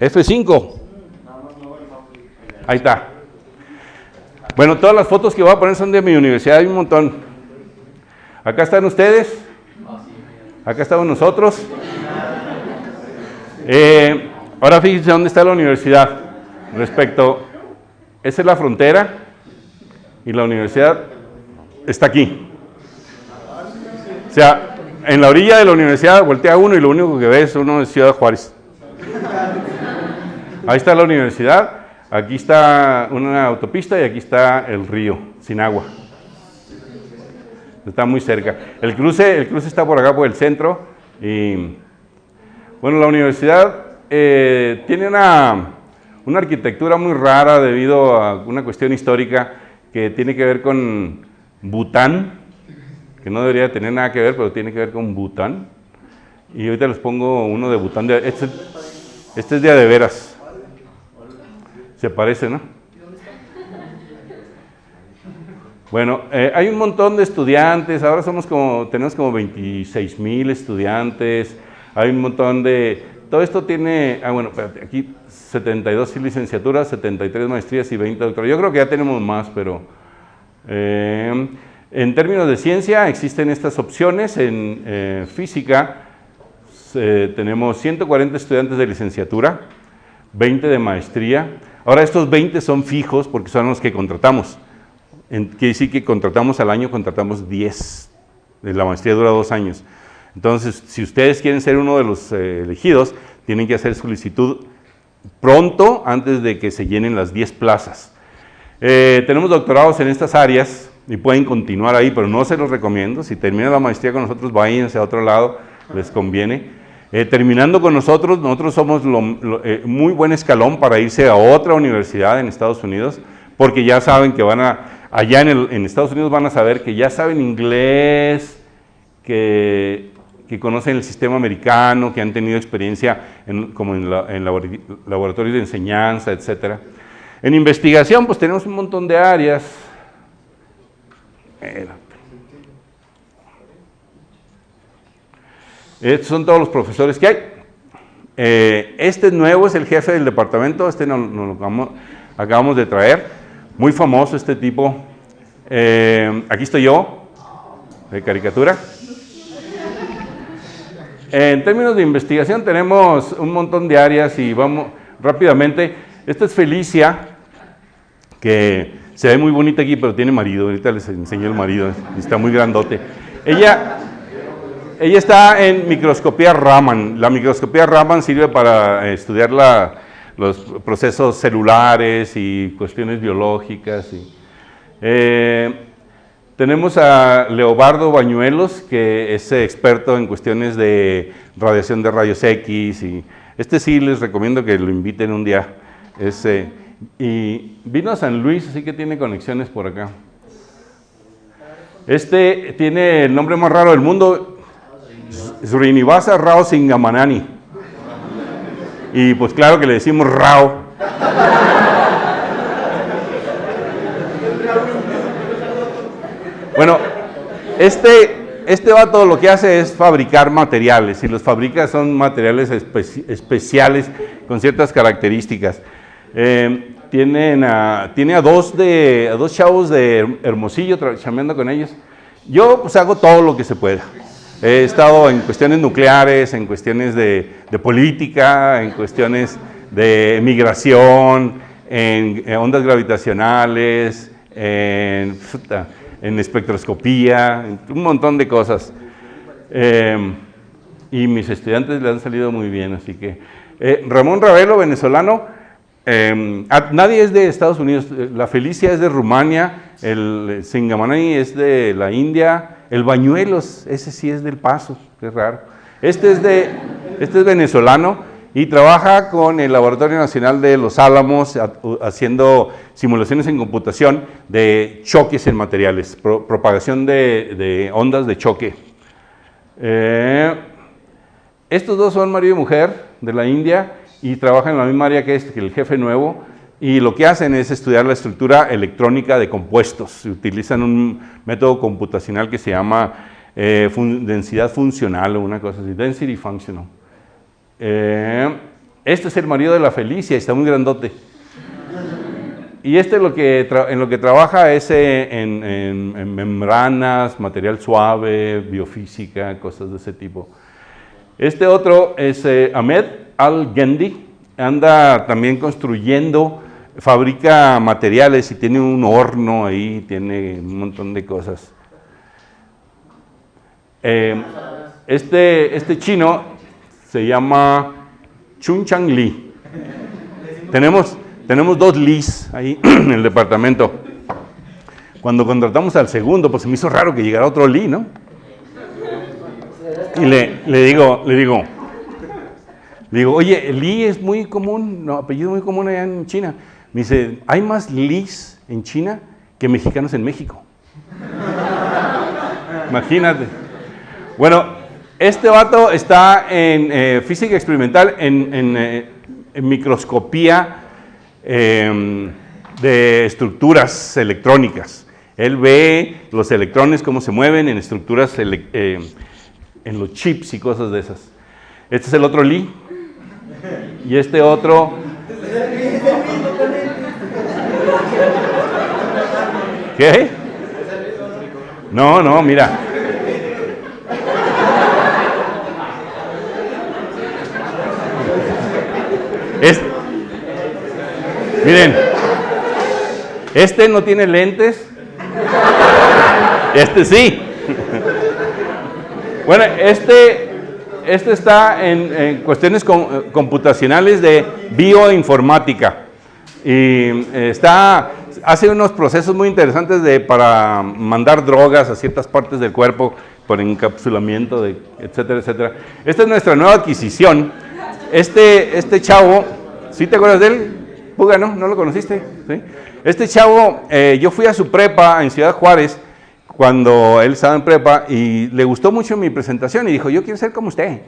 F5. Ahí está. Bueno, todas las fotos que voy a poner son de mi universidad, hay un montón. Acá están ustedes. Acá estamos nosotros. Eh, ahora fíjense dónde está la universidad. Respecto, esa es la frontera y la universidad está aquí. O sea, en la orilla de la universidad voltea uno y lo único que ve es uno de Ciudad Juárez. Ahí está la universidad, aquí está una autopista y aquí está el río, sin agua. Está muy cerca. El cruce, el cruce está por acá, por el centro. Y, bueno, la universidad eh, tiene una, una arquitectura muy rara debido a una cuestión histórica que tiene que ver con Bután, que no debería tener nada que ver, pero tiene que ver con Bután. Y ahorita les pongo uno de Bután. este, este, es día de veras. Se parece, ¿no? Bueno, eh, hay un montón de estudiantes, ahora somos como, tenemos como 26 mil estudiantes, hay un montón de, todo esto tiene, ah bueno, espérate, aquí 72 licenciaturas, 73 maestrías y 20 doctorados, yo creo que ya tenemos más, pero... Eh, en términos de ciencia existen estas opciones. En eh, física tenemos 140 estudiantes de licenciatura, 20 de maestría. Ahora estos 20 son fijos porque son los que contratamos. En, quiere decir que contratamos al año, contratamos 10. La maestría dura dos años. Entonces, si ustedes quieren ser uno de los eh, elegidos, tienen que hacer solicitud pronto antes de que se llenen las 10 plazas. Eh, tenemos doctorados en estas áreas, y pueden continuar ahí, pero no se los recomiendo. Si terminan la maestría con nosotros, váyanse a otro lado, les conviene. Eh, terminando con nosotros, nosotros somos muy buen escalón para irse a otra universidad en Estados Unidos, porque ya saben que van a, allá en, Estados Unidos van a saber que ya saben inglés, que, que conocen el sistema americano, que han tenido experiencia en, como en, en laboratorios de enseñanza, etc. En investigación, pues tenemos un montón de áreas, estos son todos los profesores que hay. Eh, este nuevo es el jefe del departamento, este nos, lo acabamos, de traer. Muy famoso este tipo. Eh, aquí estoy yo, de caricatura. En términos de investigación tenemos un montón de áreas y vamos rápidamente. Esta es Felicia, que se ve muy bonita aquí, pero tiene marido. Ahorita les enseño el marido, está muy grandote. Ella, ella está en microscopía Raman. La microscopía Raman sirve para estudiar los procesos celulares y cuestiones biológicas. Eh, tenemos a Leobardo Bañuelos, que es experto en cuestiones de radiación de rayos X. Y este sí les recomiendo que lo inviten un día. Es, y vino a San Luis, así que tiene conexiones por acá. Este tiene el nombre más raro del mundo, Srinivasa Rao Singamanani. Y pues claro que le decimos Rao. Bueno, este, este vato lo que hace es fabricar materiales y los fabrica son materiales especiales con ciertas características. Eh, tienen tiene a dos, de, a dos chavos de Hermosillo chambeando con ellos. Yo pues hago todo lo que se pueda. He estado en cuestiones nucleares, en cuestiones de, política, en cuestiones de migración, en, ondas gravitacionales, en, en, espectroscopía, un montón de cosas. Eh, y mis estudiantes le han salido muy bien, así que... Eh, Ramón Ravelo, venezolano, Em, nadie es de Estados Unidos, eh, la Felicia es de Rumania, el Singamanay es de la India, el Bañuelos, ese sí es del Paso, qué raro. Este es, de, este es venezolano y trabaja con el Laboratorio Nacional de Los Álamos haciendo simulaciones en computación de choques en materiales, propagación de, ondas de choque. Eh, estos dos son marido y mujer de la India y trabajan en la misma área que, este, que el jefe nuevo y lo que hacen es estudiar la estructura electrónica de compuestos. Utilizan un método computacional que se llama eh, densidad funcional o una cosa así, density functional. Eh, este es el marido de la Felicia, está muy grandote. Y este lo que en lo que trabaja es eh, en, membranas, material suave, biofísica, cosas de ese tipo. Este otro es Ahmed, al-Gendi anda también construyendo, fabrica materiales y tiene un horno ahí, tiene un montón de cosas. Eh, este, este chino se llama Chun Chang Li. Tenemos, tenemos dos Lis ahí [CLEARS THROAT] en el departamento. Cuando contratamos al segundo, pues se me hizo raro que llegara otro Li, ¿no? Y le, le digo, le digo, digo, oye, Li es muy común, no, apellido muy común allá en China. Me dice, hay más Lis en China que mexicanos en México. Imagínate. Bueno, este vato está en eh, física experimental, en, eh, microscopía em, de estructuras electrónicas. Él ve los electrones, cómo se mueven en estructuras, eh, en los chips y cosas de esas. Este es el otro Li, y este otro... ¿Qué? No, no, mira. Miren, este no tiene lentes, este sí. Bueno, este este está en, cuestiones computacionales de bioinformática y eh, está, hace unos procesos muy interesantes de, para mandar drogas a ciertas partes del cuerpo por encapsulamiento, de, etcétera, etcétera. Esta es nuestra nueva adquisición. Este, este chavo, ¿sí te acuerdas de él? Puga, ¿no? ¿No lo conociste? Este chavo, eh, yo fui a su prepa en Ciudad Juárez cuando él estaba en prepa y le gustó mucho mi presentación y dijo, yo quiero ser como usted.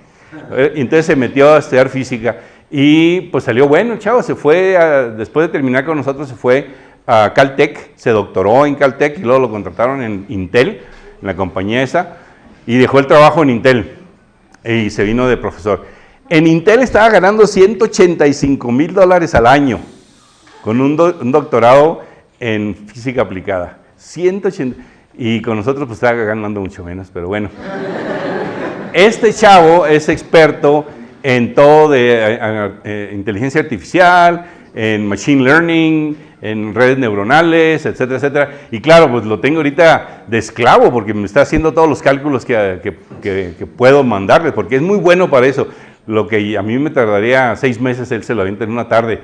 Eh, entonces se metió a estudiar física y pues salió bueno chavo, se fue, después de terminar con nosotros, se fue a Caltech, se doctoró en Caltech y luego lo contrataron en Intel, en la compañía esa, y dejó el trabajo en Intel y se vino de profesor. En Intel estaba ganando 185 mil dólares al año con un, un doctorado en física aplicada. 180 y con nosotros pues estaba ganando mucho menos, pero bueno. Este chavo es experto en todo de eh, eh, eh, inteligencia artificial, en machine learning, en redes neuronales, etcétera, etcétera. Y claro, pues lo tengo ahorita de esclavo porque me está haciendo todos los cálculos que, que, que, puedo mandarle, porque es muy bueno para eso. Lo que a mí me tardaría seis meses, él se lo avienta en una tarde.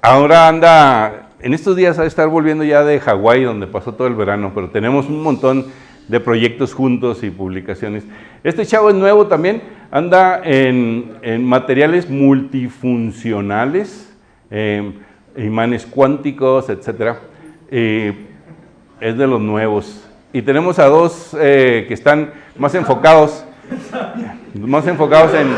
Ahora anda en estos días a estar volviendo ya de Hawái, donde pasó todo el verano, pero tenemos un montón de proyectos juntos y publicaciones. Este chavo es nuevo también, anda en, materiales multifuncionales, em, imanes cuánticos, etc. es de los nuevos. Y tenemos a dos eh, que están más enfocados, más enfocados en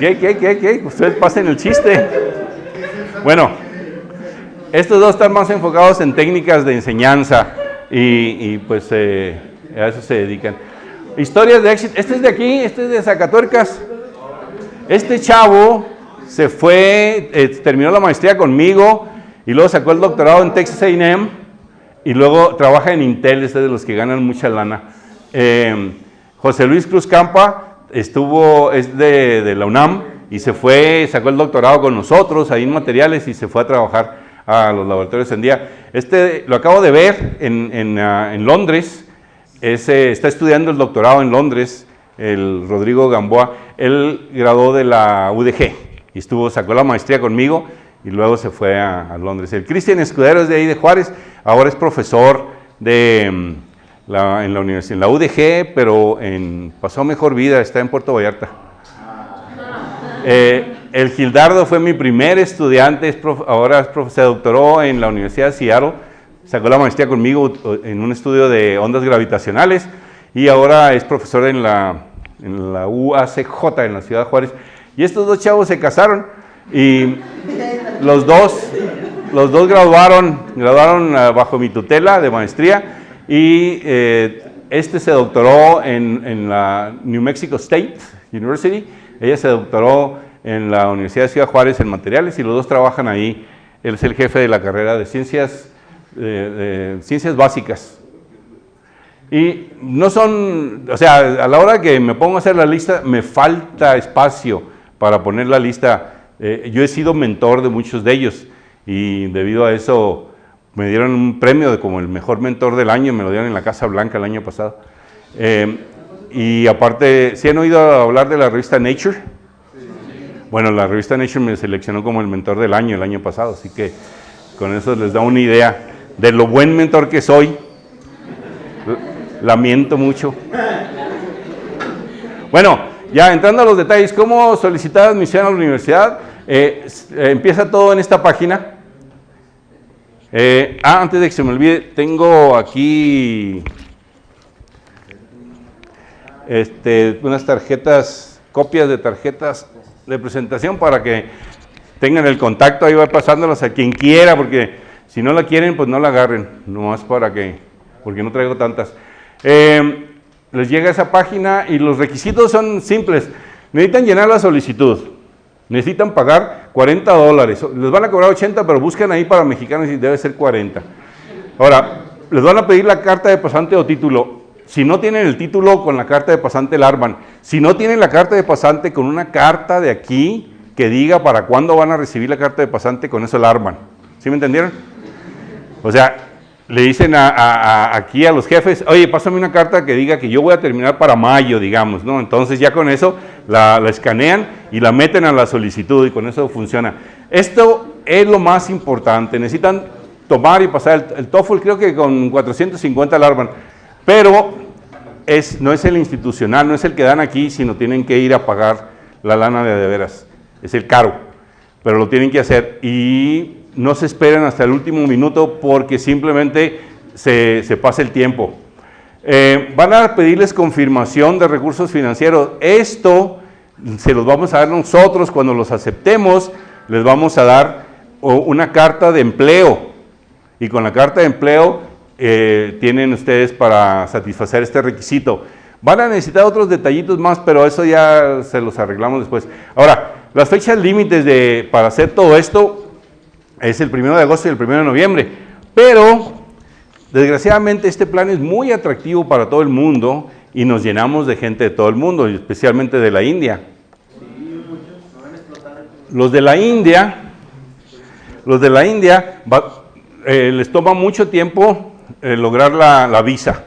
¿Qué, qué, qué, qué? Ustedes pasen el chiste. Bueno, estos dos están más enfocados en técnicas de enseñanza y, pues eh, a eso se dedican. Historias de éxito. Este es de aquí, este es de Zacatuercas. Este chavo se fue, eh, terminó la maestría conmigo y luego sacó el doctorado en Texas A&M y luego trabaja en Intel, es de los que ganan mucha lana. Eh, José Luis Cruz Campa estuvo, es de, de, la UNAM y se fue, sacó el doctorado con nosotros ahí en materiales y se fue a trabajar a los laboratorios en día. Este lo acabo de ver en, en, uh, en Londres, está estudiando el doctorado en Londres, el Rodrigo Gamboa, él graduó de la UDG y estuvo, sacó la maestría conmigo y luego se fue a, a Londres. El Cristian Escudero es de ahí de Juárez, ahora es profesor de, mm, la, en la universidad, en la UDG, pero en, pasó mejor vida, está en Puerto Vallarta. Eh, el Gildardo fue mi primer estudiante, es prof, ahora es prof, se doctoró en la Universidad de Seattle, sacó la maestría conmigo en un estudio de ondas gravitacionales y ahora es profesor en la, en la UACJ en la ciudad de Juárez. Y estos dos chavos se casaron y los dos, los dos graduaron, graduaron uh, bajo mi tutela de maestría y eh, este se doctoró en, en, la New Mexico State University, ella se doctoró en la Universidad de Ciudad Juárez en materiales y los dos trabajan ahí. Él es el jefe de la carrera de ciencias, de, de ciencias básicas. Y no son, o sea, a la hora que me pongo a hacer la lista, me falta espacio para poner la lista. Eh, yo he sido mentor de muchos de ellos y debido a eso me dieron un premio de como el mejor mentor del año, me lo dieron en la Casa Blanca el año pasado. Eh, y aparte, ¿sí han oído hablar de la revista Nature? Bueno, la revista Nature me seleccionó como el mentor del año el año pasado, así que con eso les da una idea de lo buen mentor que soy. Lamento mucho. Bueno, ya entrando a los detalles, ¿cómo solicitar admisión a la universidad? Eh, eh, empieza todo en esta página. Eh, ah, antes de que se me olvide, tengo aquí este, unas tarjetas, copias de tarjetas de presentación para que tengan el contacto, ahí va pasándolas a quien quiera, porque si no la quieren, pues no la agarren, nomás para que, porque no traigo tantas. Eh, les llega esa página y los requisitos son simples. Necesitan llenar la solicitud, necesitan pagar 40 dólares, les van a cobrar 80, pero buscan ahí para mexicanos y debe ser 40. Ahora, les van a pedir la carta de pasante o título. Si no tienen el título con la carta de pasante, la arman. Si no tienen la carta de pasante con una carta de aquí que diga para cuándo van a recibir la carta de pasante, con eso la arman. ¿Sí me entendieron? O sea, le dicen a, aquí a los jefes, oye, pásame una carta que diga que yo voy a terminar para mayo, digamos, ¿no? Entonces ya con eso la, escanean y la meten a la solicitud y con eso funciona. Esto es lo más importante. Necesitan tomar y pasar el, el TOEFL, creo que con 450 la arman. Pero es, no es el institucional, no es el que dan aquí, sino tienen que ir a pagar la lana de de veras. Es el caro, pero lo tienen que hacer. Y no se esperen hasta el último minuto porque simplemente se, pasa el tiempo. Eh, van a pedirles confirmación de recursos financieros. Esto se los vamos a dar nosotros cuando los aceptemos, les vamos a dar una carta de empleo. Y con la carta de empleo eh, tienen ustedes para satisfacer este requisito. Van a necesitar otros detallitos más, pero eso ya se los arreglamos después. Ahora, las fechas límites de, para hacer todo esto es el 1 de agosto y el 1 de noviembre, pero desgraciadamente este plan es muy atractivo para todo el mundo y nos llenamos de gente de todo el mundo, especialmente de la India. Los de la India, los de la India eh, les toma mucho tiempo eh, lograr la, visa.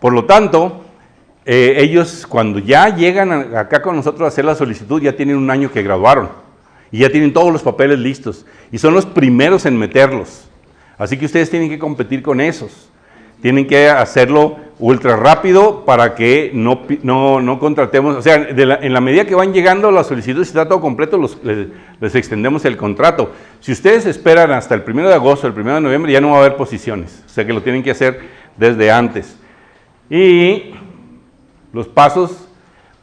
Por lo tanto, eh, ellos cuando ya llegan acá con nosotros a hacer la solicitud, ya tienen un año que graduaron y ya tienen todos los papeles listos y son los primeros en meterlos. Así que ustedes tienen que competir con esos. Tienen que hacerlo ultra rápido para que no, no, no contratemos, o sea, en la medida que van llegando las solicitudes, si está todo completo, les, les, extendemos el contrato. Si ustedes esperan hasta el 1 de agosto, el 1 de noviembre, ya no va a haber posiciones, o sea que lo tienen que hacer desde antes. Y los pasos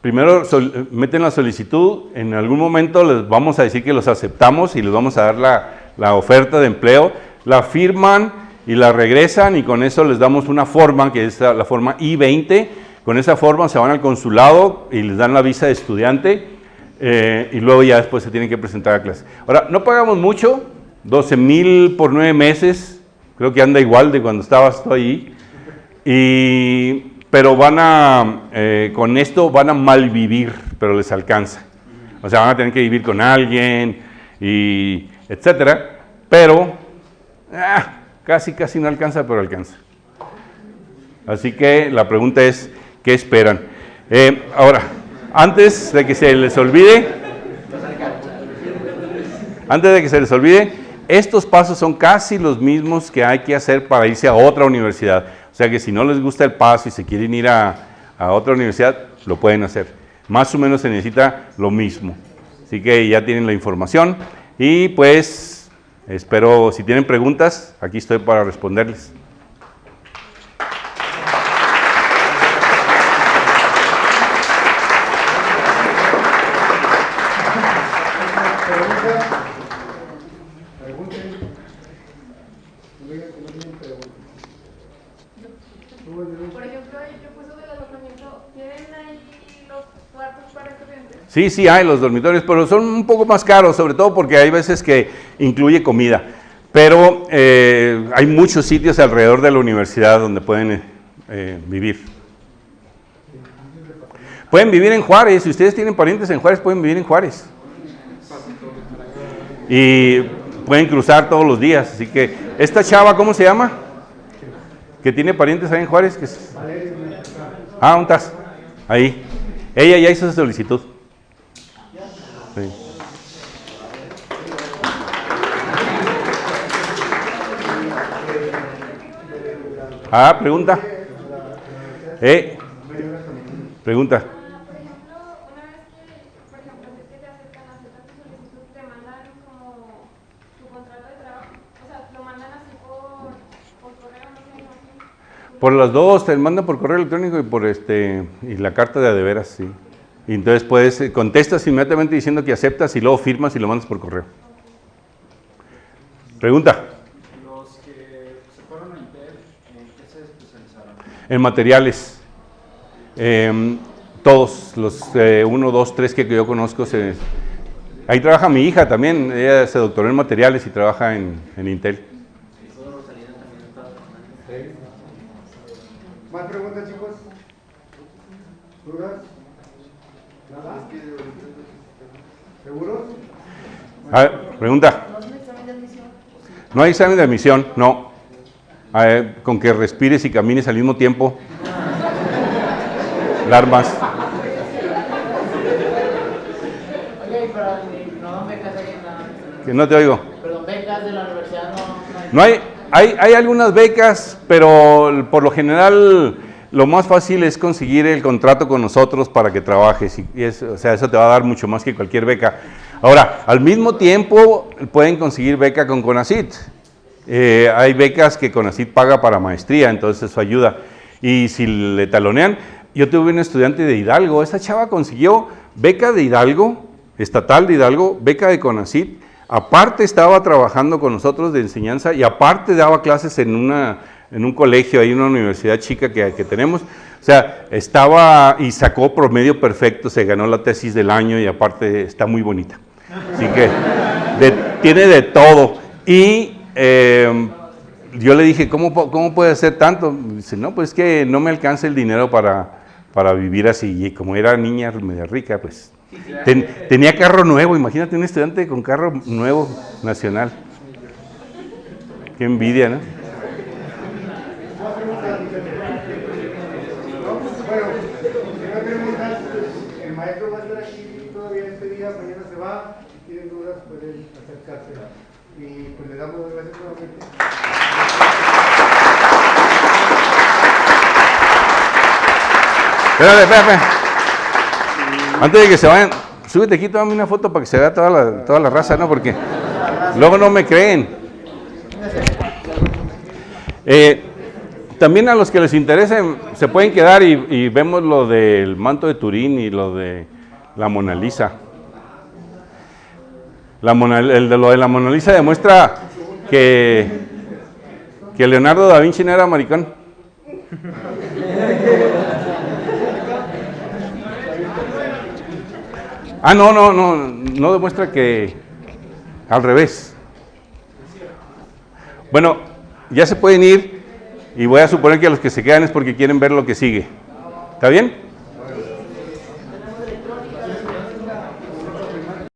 primero meten la solicitud, en algún momento les vamos a decir que los aceptamos y les vamos a dar la, oferta de empleo, la firman y la regresan y con eso les damos una forma, que es la forma I-20, con esa forma se van al consulado y les dan la visa de estudiante eh, y luego ya después se tienen que presentar a clase. Ahora, no pagamos mucho, 12 mil por nueve meses, creo que anda igual de cuando estabas tú ahí, y, pero van a, eh, con esto van a malvivir, pero les alcanza. O sea, van a tener que vivir con alguien, y etcétera, pero ah, casi, casi no alcanza, pero alcanza. Así que la pregunta es, ¿qué esperan? Eh, ahora, antes de que se les olvide, antes de que se les olvide, estos pasos son casi los mismos que hay que hacer para irse a otra universidad. O sea que si no les gusta el paso y se quieren ir a, a otra universidad, lo pueden hacer. Más o menos se necesita lo mismo. Así que ya tienen la información y pues espero, si tienen preguntas, aquí estoy para responderles. Sí, sí hay los dormitorios, pero son un poco más caros, sobre todo porque hay veces que incluye comida. Pero eh, hay muchos sitios alrededor de la universidad donde pueden eh, vivir. Pueden vivir en Juárez, si ustedes tienen parientes en Juárez, pueden vivir en Juárez. Y pueden cruzar todos los días. Así que, ¿esta chava cómo se llama? Que tiene parientes ahí en Juárez. Ah, ¿dónde estás? Ahí. Ella ya hizo su solicitud. Ah, pregunta. Eh, pregunta. Por las dos, te mandan por correo electrónico y por este y la carta de adeveras, sí. Y entonces puedes, eh, contestas inmediatamente diciendo que aceptas y luego firmas y lo mandas por correo. Pregunta. Los que se fueron a Intel, ¿en qué se especializaron? En materiales. Em, todos, los eh, uno, dos, tres que yo conozco, se, ahí trabaja mi hija también, ella se doctoró en materiales y trabaja en, en Intel. ¿Más preguntas, chicos? ¿Dudas? ¿Seguros? A ver, pregunta. No hay examen de admisión, no. A ver, con que respires y camines al mismo tiempo. Alarmas. Oye, pero no dan becas ahí en la... Que no te oigo. Perdón, becas de la universidad no... no hay. No hay, hay, hay algunas becas, pero por lo general lo más fácil es conseguir el contrato con nosotros para que trabajes. Y o sea, eso te va a dar mucho más que cualquier beca. Ahora, al mismo tiempo pueden conseguir beca con CONACIT. Eh, hay becas que CONACIT paga para maestría, entonces eso ayuda. Y si le talonean, yo tuve un estudiante de Hidalgo, esa chava consiguió beca de Hidalgo, estatal de Hidalgo, beca de CONACIT, aparte estaba trabajando con nosotros de enseñanza y aparte daba clases en, una, en un colegio, en una universidad chica que, que tenemos. O sea, estaba y sacó promedio perfecto, se ganó la tesis del año y aparte está muy bonita. Así que de- tiene de todo. Y eh, yo le dije, ¿cómo, ¿cómo puede hacer tanto? Dice, no, pues es que no me alcanza el dinero para, para vivir así. Y como era niña media rica, pues ten- tenía carro nuevo. Imagínate un estudiante con carro nuevo nacional. Qué envidia, ¿no? Bueno, si no hay preguntas, el maestro va a estar aquí todavía este día, mañana se va. Si tienen dudas, pueden acercarse. Y pues le damos las gracias nuevamente. Espérate, espérate. Antes de que se vayan, súbete aquí, tómame una foto para que se vea toda la, toda la raza, ¿no? Porque luego no me creen. Eh, también a los que les interese se pueden quedar y, y vemos lo del manto de Turín y lo de la Mona Lisa. La Mona- el de lo de la Mona Lisa demuestra que, que Leonardo da Vinci no era maricón. Ah, no, no, no, no demuestra que al revés. Bueno, ya se pueden ir y voy a suponer que los que se quedan es porque quieren ver lo que sigue. ¿Está bien?